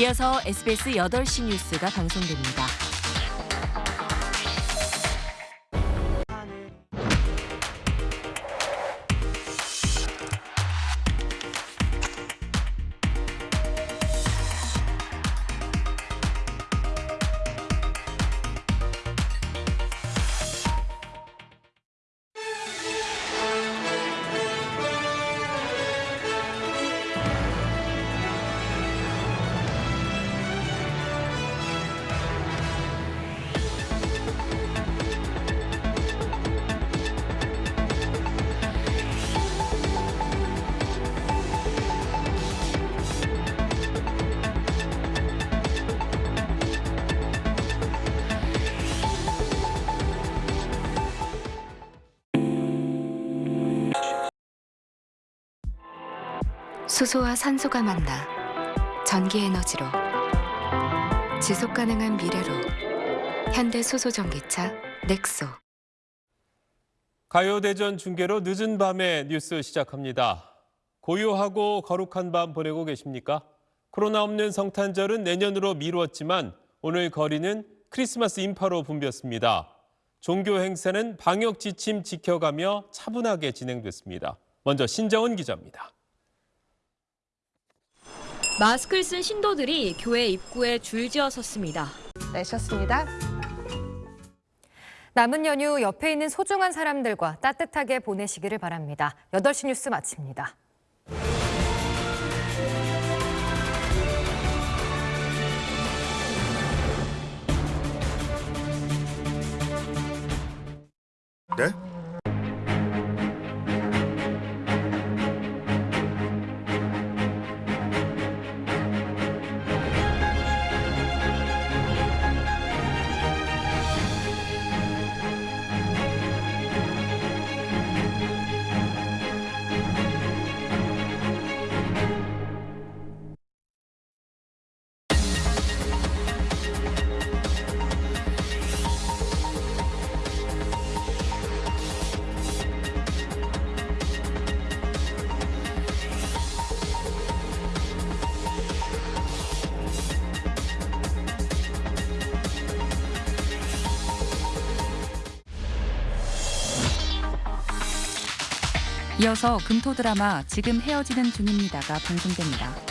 이어서 SBS 8시 뉴스가 방송됩니다. 수소와 산소가 만나 전기 에너지로 지속 가능한 미래로 현대 수소 전기차 넥소 가요대전 중계로 늦은 밤에 뉴스 시작합니다. 고요하고 거룩한 밤 보내고 계십니까? 코로나 없는 성탄절은 내년으로 미루었지만 오늘 거리는 크리스마스 인파로 붐볐습니다. 종교 행사는 방역 지침 지켜가며 차분하게 진행됐습니다. 먼저 신정은 기자입니다. 마스크를 쓴 신도들이 교회 입구에 줄지어 섰습니다. 내셨습니다. 남은 연휴 옆에 있는 소중한 사람들과 따뜻하게 보내시기를 바랍니다. 8시 뉴스 마칩니다. 네? 이어서 금토 드라마 지금 헤어지는 중입니다가 방송됩니다.